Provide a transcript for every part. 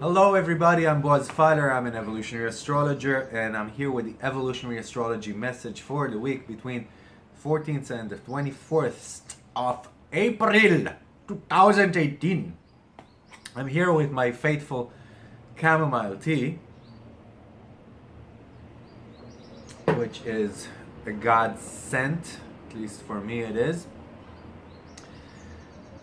Hello everybody, I'm Boaz Feiler, I'm an evolutionary astrologer and I'm here with the evolutionary astrology message for the week between 14th and the 24th of April 2018. I'm here with my faithful chamomile tea, which is a godsend, at least for me it is.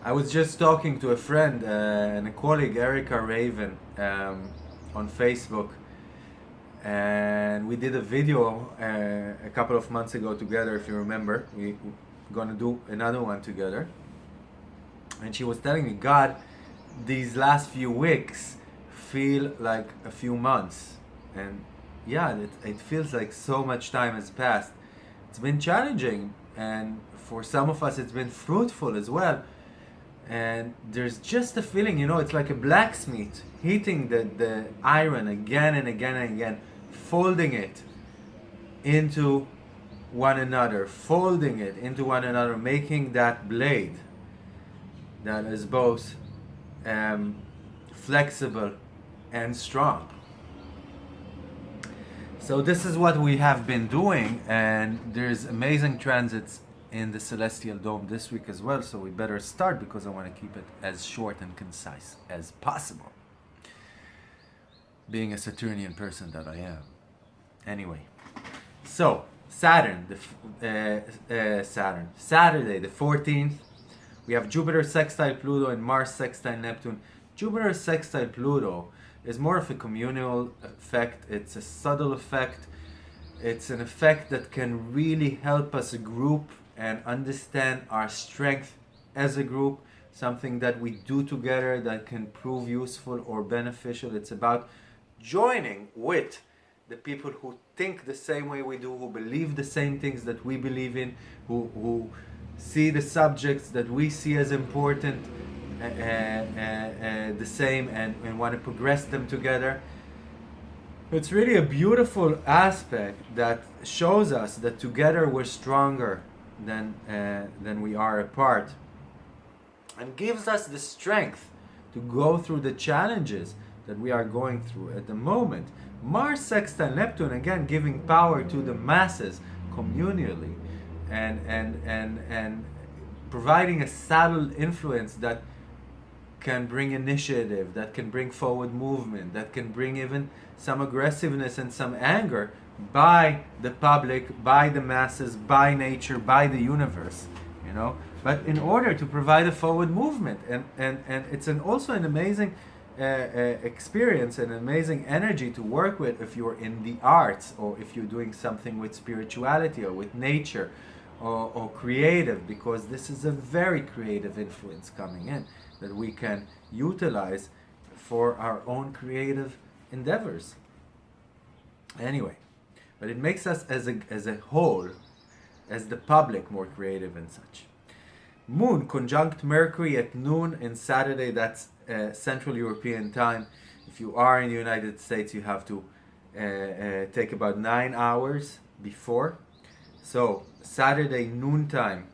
I was just talking to a friend uh, and a colleague, Erica Raven, um, on Facebook, and we did a video uh, a couple of months ago together. If you remember, we, we're gonna do another one together. And she was telling me, God, these last few weeks feel like a few months, and yeah, it, it feels like so much time has passed. It's been challenging, and for some of us, it's been fruitful as well. And there's just a feeling, you know, it's like a blacksmith heating the, the iron again and again and again, folding it into one another, folding it into one another, making that blade that is both um, flexible and strong. So this is what we have been doing and there's amazing transits in the celestial dome this week as well so we better start because I want to keep it as short and concise as possible being a Saturnian person that I am anyway so Saturn the uh, uh, Saturn Saturday the 14th we have Jupiter sextile Pluto and Mars sextile Neptune. Jupiter sextile Pluto is more of a communal effect. It's a subtle effect. It's an effect that can really help us group and understand our strength as a group, something that we do together that can prove useful or beneficial. It's about joining with the people who think the same way we do, who believe the same things that we believe in, who, who see the subjects that we see as important uh, uh, uh, the same and, and want to progress them together. It's really a beautiful aspect that shows us that together we're stronger than, uh, than we are apart and gives us the strength to go through the challenges that we are going through at the moment. Mars sextile Neptune again giving power to the masses communally and and and and providing a subtle influence that can bring initiative, that can bring forward movement, that can bring even some aggressiveness and some anger by the public, by the masses, by nature, by the universe, you know. But in order to provide a forward movement, and and and it's an also an amazing uh, uh, experience, an amazing energy to work with if you're in the arts or if you're doing something with spirituality or with nature. Or, or creative because this is a very creative influence coming in that we can utilize for our own creative endeavors. Anyway, but it makes us as a, as a whole, as the public, more creative and such. Moon conjunct Mercury at noon in Saturday, that's uh, Central European time. If you are in the United States, you have to uh, uh, take about nine hours before. So Saturday noontime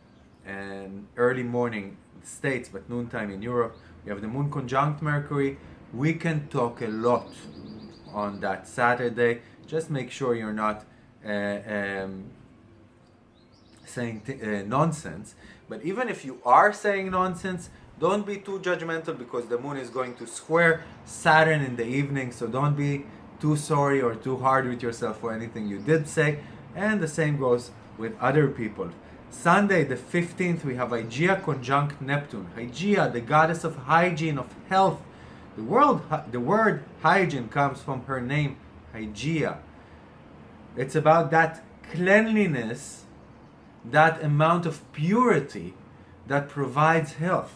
and early morning States, but noontime in Europe, we have the moon conjunct Mercury. We can talk a lot on that Saturday just make sure you're not uh, um, saying uh, nonsense. But even if you are saying nonsense, don't be too judgmental because the moon is going to square Saturn in the evening. So don't be too sorry or too hard with yourself for anything you did say. And the same goes with other people. Sunday the 15th we have Hygeia conjunct Neptune. Hygeia, the goddess of hygiene, of health. The, world, the word hygiene comes from her name hygeia. It's about that cleanliness, that amount of purity that provides health.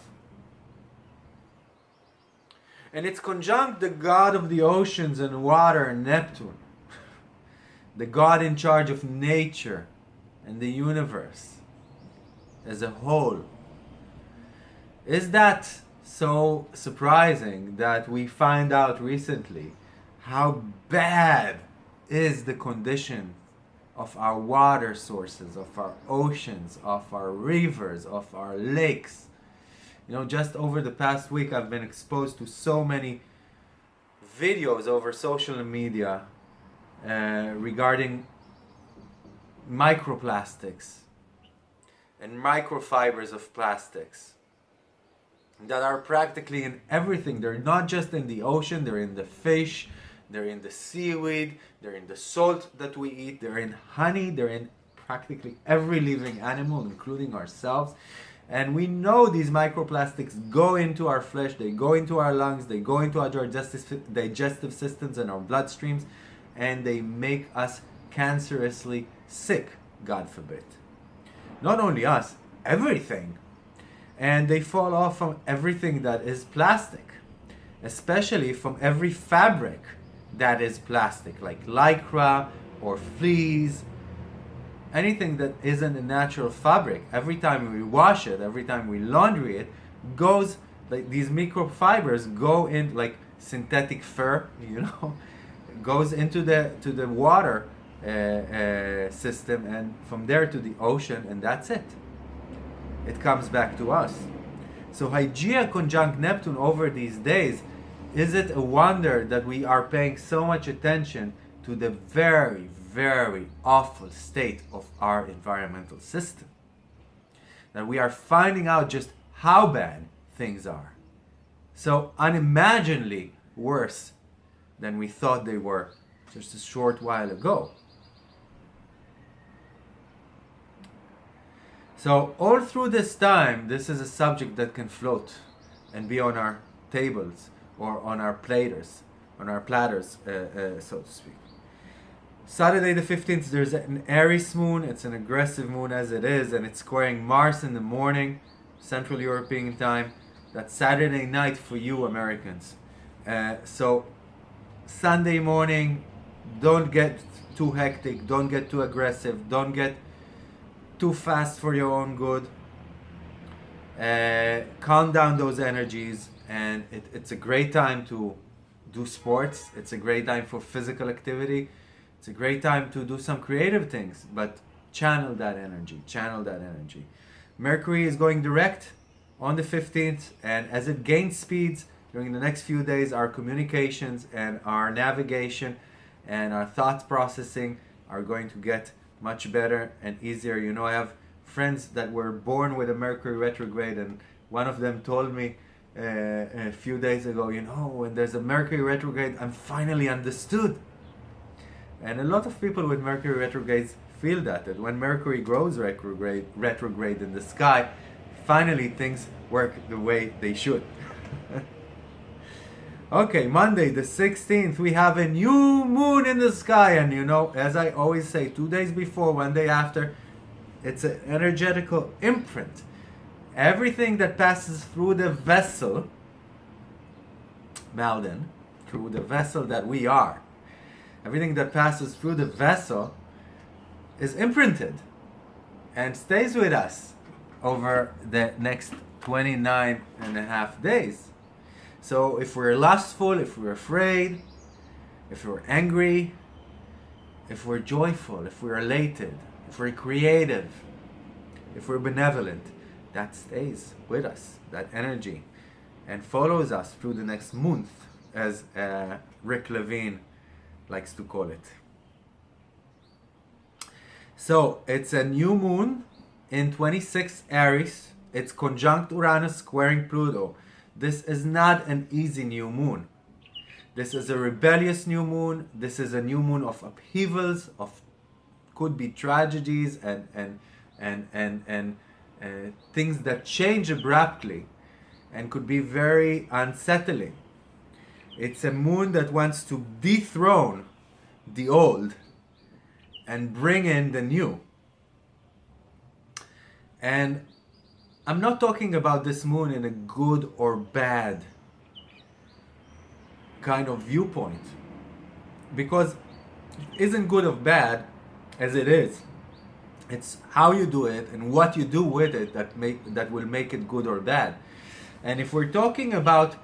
And it's conjunct the god of the oceans and water, Neptune, the god in charge of nature and the universe as a whole. Is that so surprising that we find out recently how bad is the condition of our water sources, of our oceans, of our rivers, of our lakes. You know, just over the past week, I've been exposed to so many videos over social media uh, regarding microplastics and microfibers of plastics that are practically in everything. They're not just in the ocean, they're in the fish, they're in the seaweed, they're in the salt that we eat, they're in honey, they're in practically every living animal, including ourselves. And we know these microplastics go into our flesh, they go into our lungs, they go into our digestive, digestive systems and our bloodstreams, and they make us cancerously sick, God forbid. Not only us, everything. And they fall off from everything that is plastic, especially from every fabric that is plastic, like lycra or fleece, anything that isn't a natural fabric. Every time we wash it, every time we laundry it, goes like these microfibers go in like synthetic fur, you know, goes into the to the water uh, uh, system and from there to the ocean, and that's it. It comes back to us. So Hygeia conjunct Neptune over these days is it a wonder that we are paying so much attention to the very, very awful state of our environmental system? That we are finding out just how bad things are. So unimaginably worse than we thought they were just a short while ago. So all through this time, this is a subject that can float and be on our tables or on our platers, on our platters, uh, uh, so to speak. Saturday the 15th, there's an Aries moon. It's an aggressive moon as it is, and it's squaring Mars in the morning, Central European time. That's Saturday night for you Americans. Uh, so Sunday morning, don't get too hectic, don't get too aggressive, don't get too fast for your own good. Uh, calm down those energies and it, it's a great time to do sports. It's a great time for physical activity. It's a great time to do some creative things but channel that energy channel that energy. Mercury is going direct on the 15th and as it gains speeds during the next few days our communications and our navigation and our thought processing are going to get much better and easier you know i have friends that were born with a mercury retrograde and one of them told me uh, a few days ago, you know, when there's a Mercury retrograde, I'm finally understood. And a lot of people with Mercury retrogrades feel that, that when Mercury grows retrograde, retrograde in the sky, finally things work the way they should. Okay, Monday the 16th, we have a new moon in the sky. And you know, as I always say, two days before, one day after, it's an energetical imprint everything that passes through the vessel, Malden, through the vessel that we are, everything that passes through the vessel is imprinted and stays with us over the next 29 and a half days. So if we're lustful, if we're afraid, if we're angry, if we're joyful, if we're elated, if we're creative, if we're benevolent, that stays with us, that energy, and follows us through the next month, as uh, Rick Levine likes to call it. So it's a new moon in 26 Aries. It's conjunct Uranus squaring Pluto. This is not an easy new moon. This is a rebellious new moon. This is a new moon of upheavals, of could be tragedies and and and and and uh, things that change abruptly and could be very unsettling. It's a moon that wants to dethrone the old and bring in the new. And I'm not talking about this moon in a good or bad kind of viewpoint. Because it isn't good or bad as it is. It's how you do it and what you do with it that make that will make it good or bad. And if we're talking about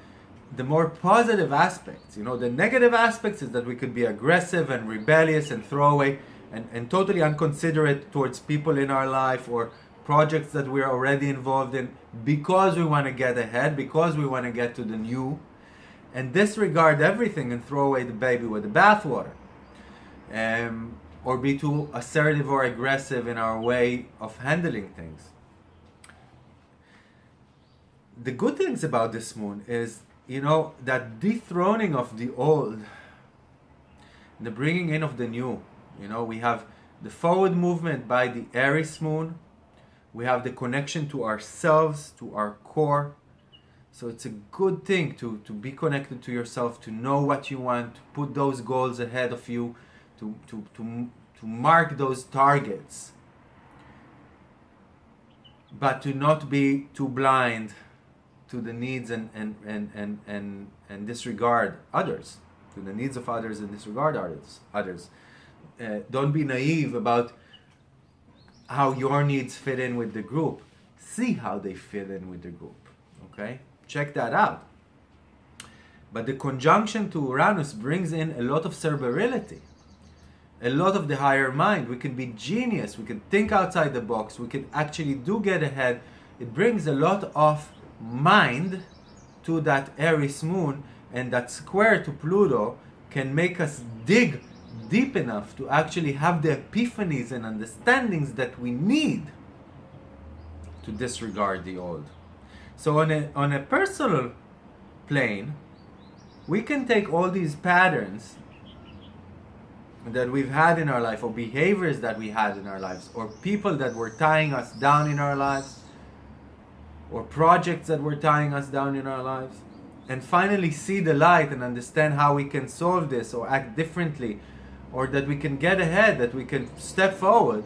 the more positive aspects, you know, the negative aspects is that we could be aggressive and rebellious and throw away and, and totally unconsiderate towards people in our life or projects that we're already involved in because we want to get ahead, because we want to get to the new, and disregard everything and throw away the baby with the bathwater. Um, or be too assertive or aggressive in our way of handling things. The good things about this moon is, you know, that dethroning of the old, the bringing in of the new. You know, we have the forward movement by the Aries moon. We have the connection to ourselves, to our core. So it's a good thing to, to be connected to yourself, to know what you want, to put those goals ahead of you, to, to, to, to mark those targets, but to not be too blind to the needs and, and, and, and, and, and disregard others, to the needs of others and disregard others. others. Uh, don't be naive about how your needs fit in with the group. See how they fit in with the group. Okay? Check that out. But the conjunction to Uranus brings in a lot of cerebrality a lot of the higher mind. We can be genius. We can think outside the box. We can actually do get ahead. It brings a lot of mind to that Aries moon and that square to Pluto can make us dig deep enough to actually have the epiphanies and understandings that we need to disregard the old. So on a, on a personal plane, we can take all these patterns that we've had in our life or behaviors that we had in our lives or people that were tying us down in our lives or projects that were tying us down in our lives and finally see the light and understand how we can solve this or act differently or that we can get ahead that we can step forward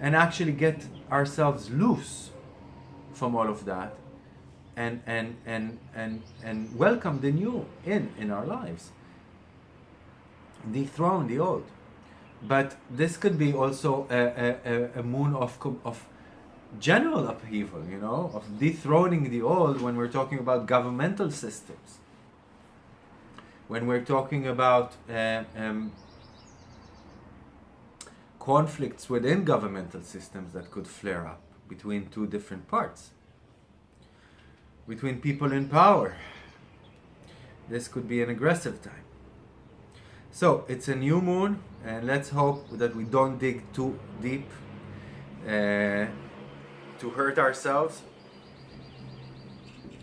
and actually get ourselves loose from all of that and and and and and welcome the new in in our lives dethrone the old. But this could be also a, a, a moon of, of general upheaval, you know, of dethroning the old when we're talking about governmental systems. When we're talking about uh, um, conflicts within governmental systems that could flare up between two different parts, between people in power. This could be an aggressive time. So it's a new moon, and let's hope that we don't dig too deep uh, to hurt ourselves,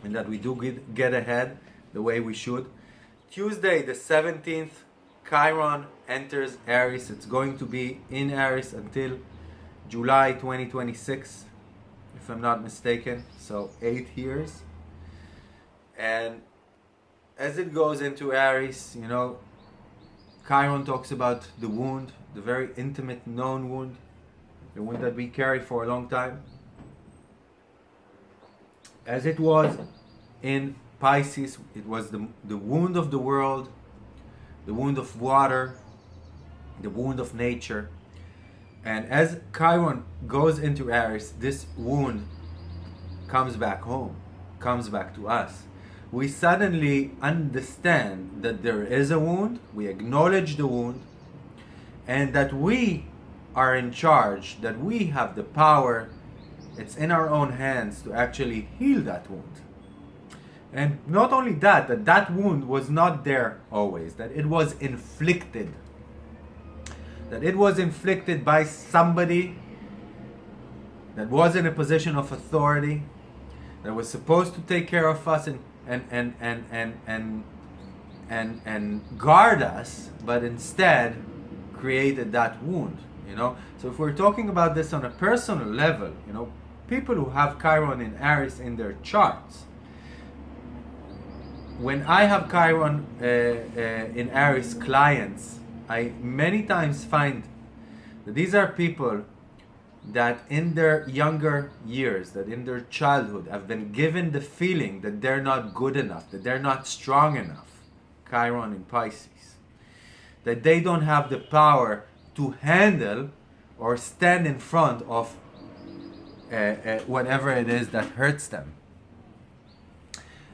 and that we do get, get ahead the way we should. Tuesday, the 17th, Chiron enters Aries. It's going to be in Aries until July 2026, if I'm not mistaken. So, eight years. And as it goes into Aries, you know, Chiron talks about the wound, the very intimate known wound, the wound that we carry for a long time. As it was in Pisces, it was the, the wound of the world, the wound of water, the wound of nature. And as Chiron goes into Aries, this wound comes back home, comes back to us we suddenly understand that there is a wound, we acknowledge the wound, and that we are in charge, that we have the power, it's in our own hands to actually heal that wound. And not only that, that that wound was not there always, that it was inflicted. That it was inflicted by somebody that was in a position of authority, that was supposed to take care of us and and and and and and and, and guard us, but instead created that wound. You know, so if we're talking about this on a personal level, you know, people who have Chiron in Aries in their charts, when I have Chiron uh, uh, in Aries clients, I many times find that these are people that in their younger years, that in their childhood, have been given the feeling that they're not good enough, that they're not strong enough, Chiron in Pisces, that they don't have the power to handle or stand in front of uh, uh, whatever it is that hurts them.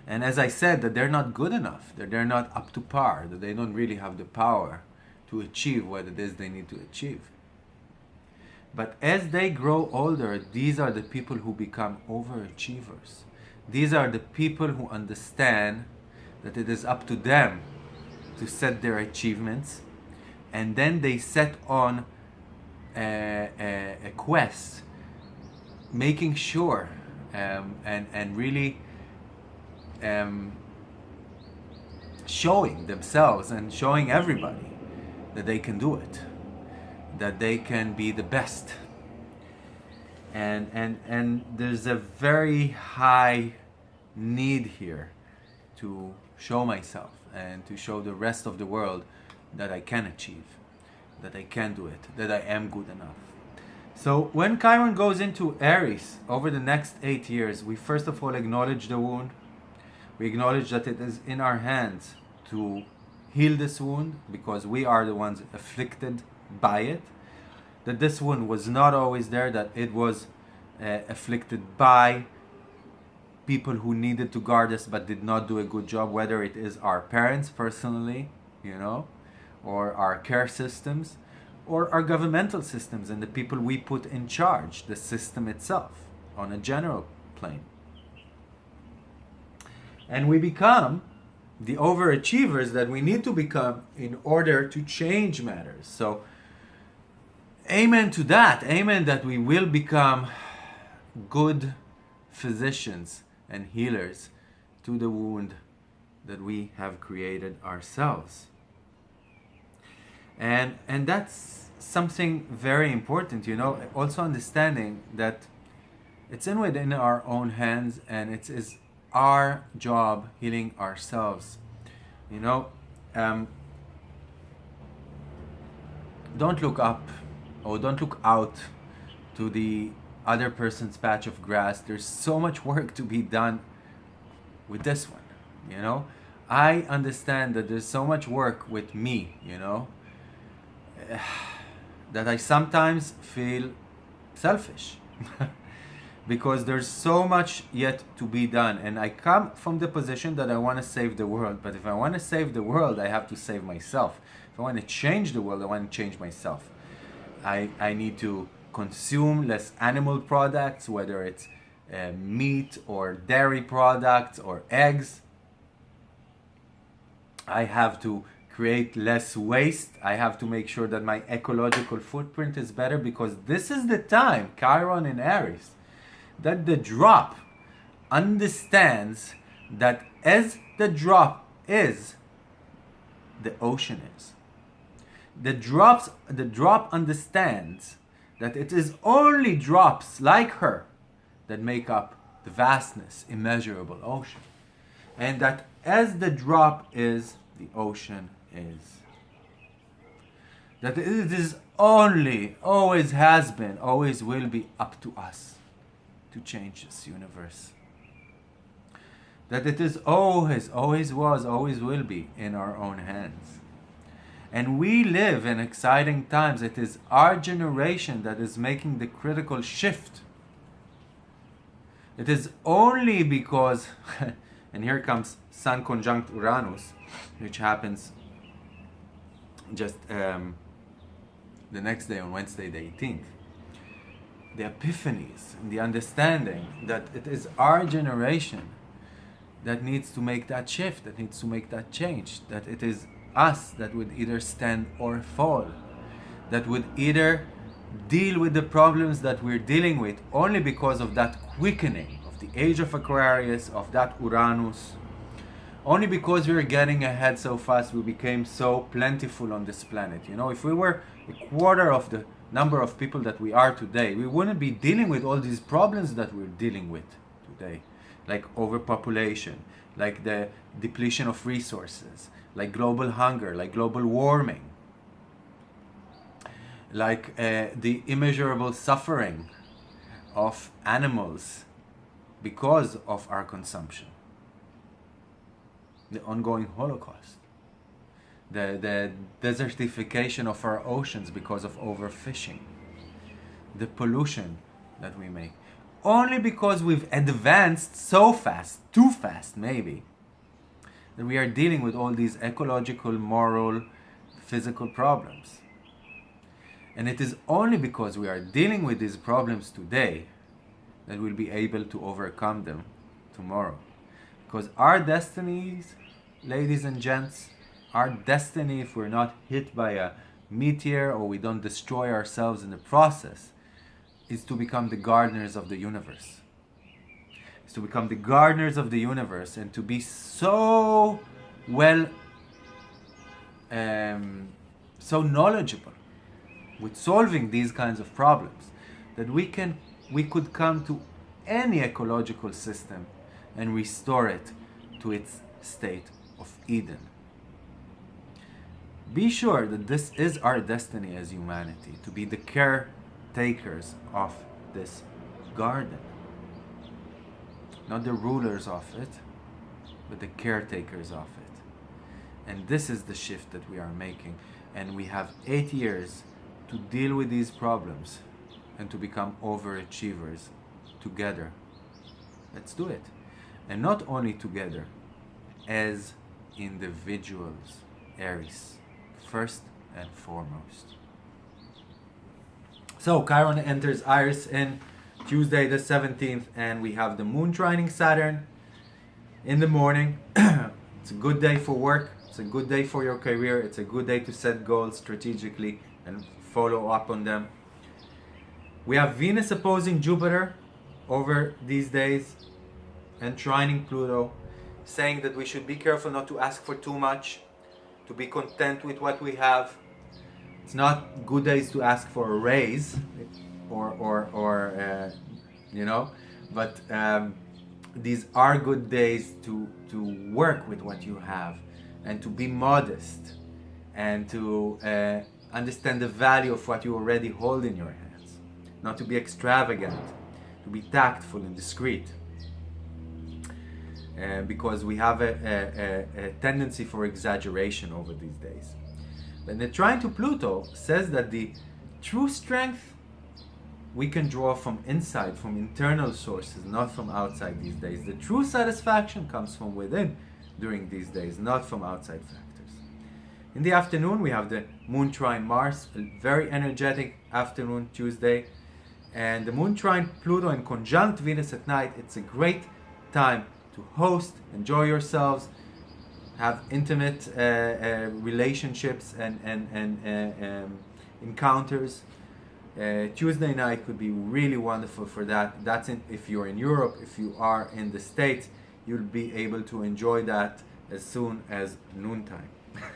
And as I said, that they're not good enough, that they're not up to par, that they don't really have the power to achieve what it is they need to achieve. But as they grow older, these are the people who become overachievers. These are the people who understand that it is up to them to set their achievements and then they set on a, a, a quest making sure um, and, and really um, showing themselves and showing everybody that they can do it that they can be the best. And and and there's a very high need here to show myself and to show the rest of the world that I can achieve that I can do it that I am good enough. So when Chiron goes into Aries over the next eight years we first of all acknowledge the wound we acknowledge that it is in our hands to heal this wound because we are the ones afflicted by it. That this wound was not always there that it was uh, afflicted by people who needed to guard us but did not do a good job whether it is our parents personally you know or our care systems or our governmental systems and the people we put in charge the system itself on a general plane and we become the overachievers that we need to become in order to change matters. So, amen to that. Amen that we will become good physicians and healers to the wound that we have created ourselves. And, and that's something very important, you know, also understanding that it's in within our own hands and it is our job healing ourselves. You know, um, don't look up or don't look out to the other person's patch of grass. There's so much work to be done with this one, you know. I understand that there's so much work with me, you know, that I sometimes feel selfish. because there's so much yet to be done. And i come from the position that i want to save the world. But if i want to save the world i have to save myself. If i want to change the world i want to change myself. I i need to consume less animal products whether it's uh, meat or dairy products or eggs. I have to create less waste. I have to make sure that my ecological footprint is better because this is the time chiron in aries that the drop understands that as the drop is, the ocean is. The drops the drop understands that it is only drops like her that make up the vastness, immeasurable ocean. And that as the drop is, the ocean is. That it is only, always has been, always will be up to us to change this universe. That it is always, always was, always will be in our own hands. And we live in exciting times. It is our generation that is making the critical shift. It is only because, and here comes Sun conjunct Uranus, which happens just um, the next day on Wednesday, the 18th the epiphanies and the understanding that it is our generation that needs to make that shift, that needs to make that change, that it is us that would either stand or fall, that would either deal with the problems that we're dealing with only because of that quickening of the age of Aquarius, of that Uranus, only because we are getting ahead so fast, we became so plentiful on this planet. You know, if we were a quarter of the number of people that we are today, we wouldn't be dealing with all these problems that we're dealing with today, like overpopulation, like the depletion of resources, like global hunger, like global warming, like uh, the immeasurable suffering of animals because of our consumption, the ongoing Holocaust the, the desertification of our oceans because of overfishing, the pollution that we make. only because we've advanced so fast, too fast maybe, that we are dealing with all these ecological, moral, physical problems. And it is only because we are dealing with these problems today that we'll be able to overcome them tomorrow. Because our destinies, ladies and gents, our destiny, if we're not hit by a meteor or we don't destroy ourselves in the process, is to become the gardeners of the universe. Is to become the gardeners of the universe and to be so well, um, so knowledgeable with solving these kinds of problems that we can we could come to any ecological system and restore it to its state of Eden. Be sure that this is our destiny as humanity, to be the caretakers of this garden. Not the rulers of it, but the caretakers of it. And this is the shift that we are making. And we have eight years to deal with these problems and to become overachievers together. Let's do it. And not only together, as individuals, Aries, first and foremost. So Chiron enters Aries in Tuesday the 17th and we have the moon trining Saturn in the morning. it's a good day for work. It's a good day for your career. It's a good day to set goals strategically and follow up on them. We have Venus opposing Jupiter over these days and trining Pluto, saying that we should be careful not to ask for too much, to be content with what we have. It's not good days to ask for a raise or, or, or uh, you know, but um, these are good days to, to work with what you have and to be modest and to uh, understand the value of what you already hold in your hands, not to be extravagant, to be tactful and discreet. Uh, because we have a, a, a, tendency for exaggeration over these days. And the trine to Pluto says that the true strength we can draw from inside, from internal sources, not from outside these days. The true satisfaction comes from within during these days, not from outside factors. In the afternoon, we have the Moon Trine Mars, a very energetic afternoon, Tuesday. And the Moon Trine Pluto in conjunct Venus at night, it's a great time to host, enjoy yourselves, have intimate uh, uh, relationships and, and, and uh, um, encounters. Uh, Tuesday night could be really wonderful for that. That's in, if you're in Europe, if you are in the States, you'll be able to enjoy that as soon as noontime.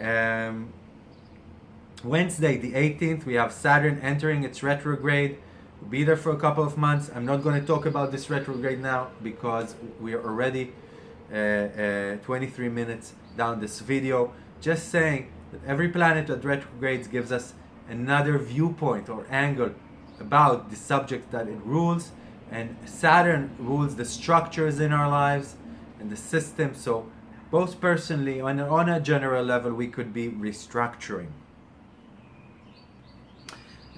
Um, Wednesday, the 18th, we have Saturn entering its retrograde. Be there for a couple of months. I'm not going to talk about this retrograde now because we are already uh, uh, 23 minutes down this video. Just saying that every planet that retrogrades gives us another viewpoint or angle about the subject that it rules. And Saturn rules the structures in our lives and the system. So both personally and on a general level, we could be restructuring.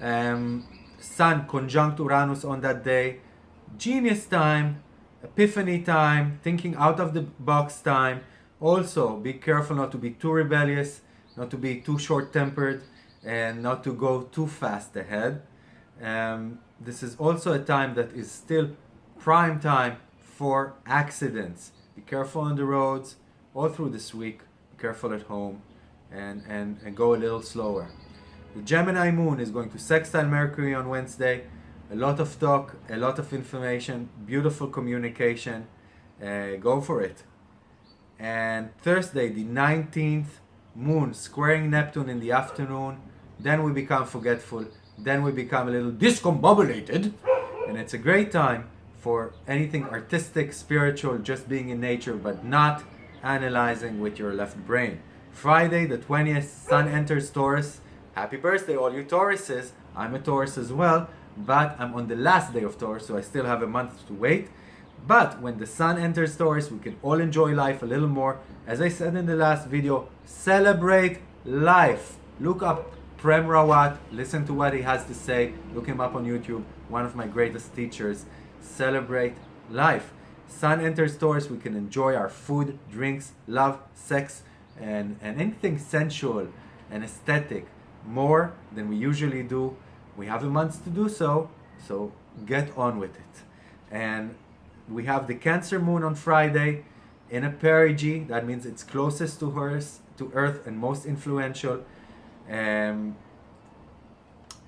Um, Sun conjunct Uranus on that day, genius time, epiphany time, thinking out of the box time. Also, be careful not to be too rebellious, not to be too short-tempered, and not to go too fast ahead. Um, this is also a time that is still prime time for accidents. Be careful on the roads, all through this week. Be careful at home and, and, and go a little slower. The Gemini moon is going to sextile Mercury on Wednesday. A lot of talk, a lot of information, beautiful communication. Uh, go for it. And Thursday, the 19th, moon squaring Neptune in the afternoon. Then we become forgetful. Then we become a little discombobulated. And it's a great time for anything artistic, spiritual, just being in nature, but not analyzing with your left brain. Friday the 20th, Sun enters Taurus. Happy birthday all you Tauruses. I'm a Taurus as well, but I'm on the last day of Taurus, so I still have a month to wait. But when the Sun enters Taurus, we can all enjoy life a little more. As I said in the last video, celebrate life. Look up Prem Rawat, listen to what he has to say. Look him up on YouTube. One of my greatest teachers. Celebrate life. Sun enters Taurus, We can enjoy our food, drinks, love, sex, and, and anything sensual and aesthetic more than we usually do. We have a month to do so, so get on with it. And we have the Cancer Moon on Friday in a perigee. That means it's closest to Earth, to Earth and most influential. Um,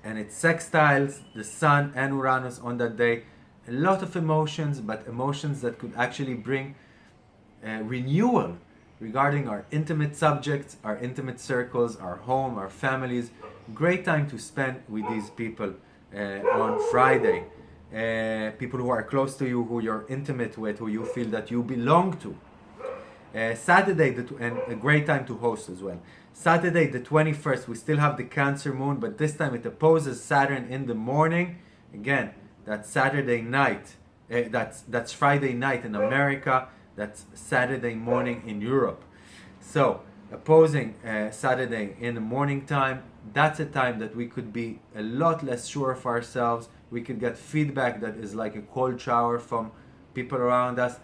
and it sextiles the Sun and Uranus on that day. A lot of emotions, but emotions that could actually bring uh, renewal regarding our intimate subjects, our intimate circles, our home, our families. Great time to spend with these people uh, on Friday. Uh, people who are close to you, who you're intimate with, who you feel that you belong to. Uh, Saturday, the and a great time to host as well. Saturday, the 21st, we still have the Cancer Moon, but this time it opposes Saturn in the morning. Again, that's Saturday night. Uh, that's that's Friday night in America. That's Saturday morning in Europe. So opposing uh, Saturday in the morning time, that's a time that we could be a lot less sure of ourselves. We could get feedback that is like a cold shower from people around us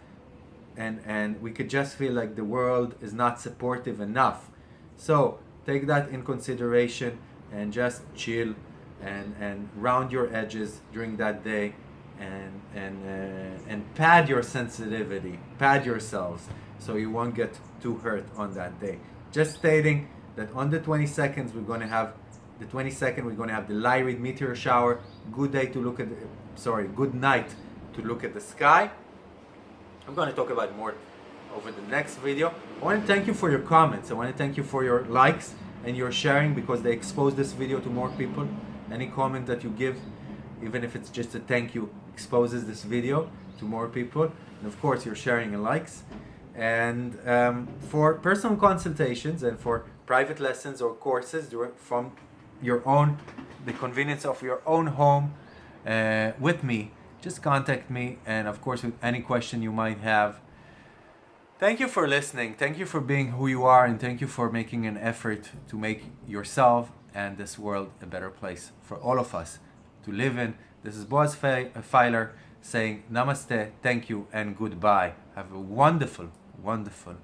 and and we could just feel like the world is not supportive enough so take that in consideration and just chill and and round your edges during that day and and uh, and pad your sensitivity pad yourselves so you won't get too hurt on that day just stating that on the 22nd we're going to have the 22nd we're going to have the Lyrid meteor shower good day to look at the, sorry good night to look at the sky I'm going to talk about more over the next video. I want to thank you for your comments. I want to thank you for your likes and your sharing because they expose this video to more people. Any comment that you give, even if it's just a thank you, exposes this video to more people. And of course, your sharing and likes. And um, for personal consultations and for private lessons or courses from your own, the convenience of your own home uh, with me, just contact me and of course with any question you might have. Thank you for listening. Thank you for being who you are and thank you for making an effort to make yourself and this world a better place for all of us to live in. This is Boaz uh, Feiler saying namaste, thank you and goodbye. Have a wonderful, wonderful